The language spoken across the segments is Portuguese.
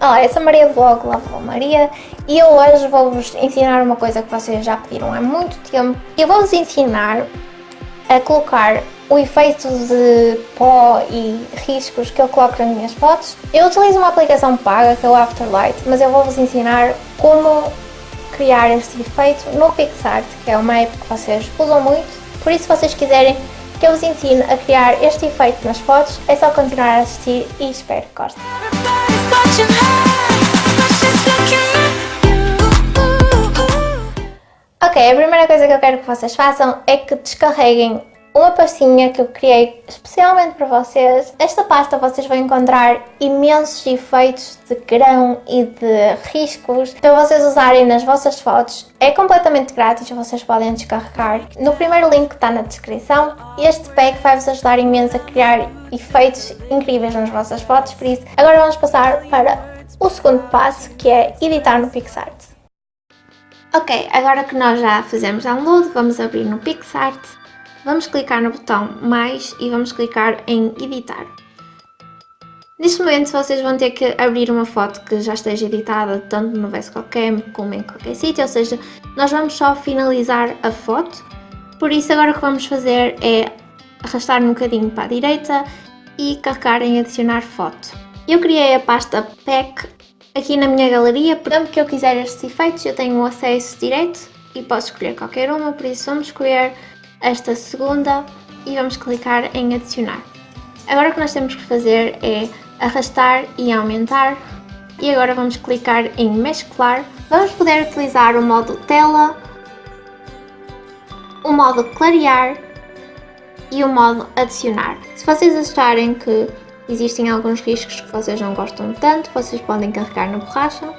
Olá, eu sou Maria do blog Lava Maria e eu hoje vou-vos ensinar uma coisa que vocês já pediram há muito tempo. Eu vou-vos ensinar a colocar o efeito de pó e riscos que eu coloco nas minhas fotos. Eu utilizo uma aplicação paga que é o Afterlight, mas eu vou-vos ensinar como criar este efeito no PixArt, que é uma app que vocês usam muito. Por isso, se vocês quiserem que eu vos ensine a criar este efeito nas fotos, é só continuar a assistir e espero que gostem. Ok, a primeira coisa que eu quero que vocês façam é que descarreguem uma pastinha que eu criei especialmente para vocês. Esta pasta vocês vão encontrar imensos efeitos de grão e de riscos para vocês usarem nas vossas fotos. É completamente grátis, vocês podem descarregar. No primeiro link que está na descrição, este pack vai-vos ajudar imenso a criar efeitos incríveis nas vossas fotos, por isso agora vamos passar para o segundo passo, que é editar no PixArt. Ok, agora que nós já fizemos download, vamos abrir no PixArt Vamos clicar no botão mais e vamos clicar em editar. Neste momento vocês vão ter que abrir uma foto que já esteja editada tanto no VSCOCAM como em qualquer sítio, ou seja, nós vamos só finalizar a foto, por isso agora o que vamos fazer é arrastar um bocadinho para a direita e carregar em adicionar foto. Eu criei a pasta PEC aqui na minha galeria, sempre que eu quiser estes efeitos eu tenho acesso direto e posso escolher qualquer uma, por isso vamos escolher esta segunda e vamos clicar em adicionar. Agora o que nós temos que fazer é arrastar e aumentar e agora vamos clicar em mesclar. Vamos poder utilizar o modo tela, o modo clarear e o modo adicionar. Se vocês acharem que existem alguns riscos que vocês não gostam tanto, vocês podem carregar na borracha,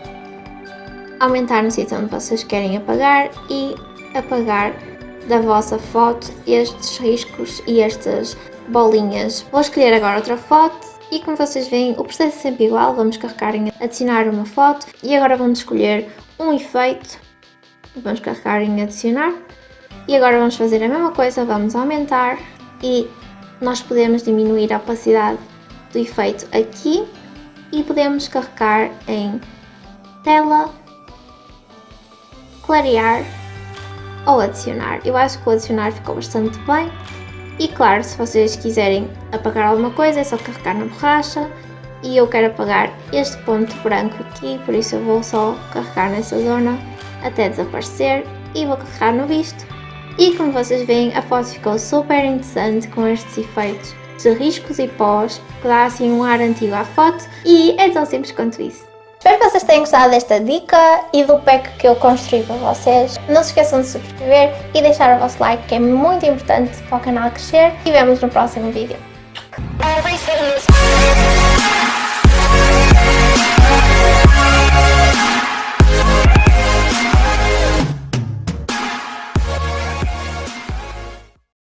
aumentar no sítio onde vocês querem apagar e apagar da vossa foto estes riscos e estas bolinhas. Vou escolher agora outra foto e como vocês veem o processo é sempre igual, vamos carregar em adicionar uma foto e agora vamos escolher um efeito, vamos carregar em adicionar. E agora vamos fazer a mesma coisa, vamos aumentar e nós podemos diminuir a opacidade do efeito aqui e podemos carregar em tela, clarear ou adicionar. Eu acho que o adicionar ficou bastante bem. E claro, se vocês quiserem apagar alguma coisa é só carregar na borracha. E eu quero apagar este ponto branco aqui, por isso eu vou só carregar nessa zona até desaparecer. E vou carregar no visto. E como vocês veem, a foto ficou super interessante com estes efeitos de riscos e pós, que dá assim um ar antigo à foto. E é tão simples quanto isso. Espero que vocês tenham gostado desta dica e do pack que eu construí para vocês. Não se esqueçam de subscrever e deixar o vosso like que é muito importante para o canal crescer e vemos no próximo vídeo.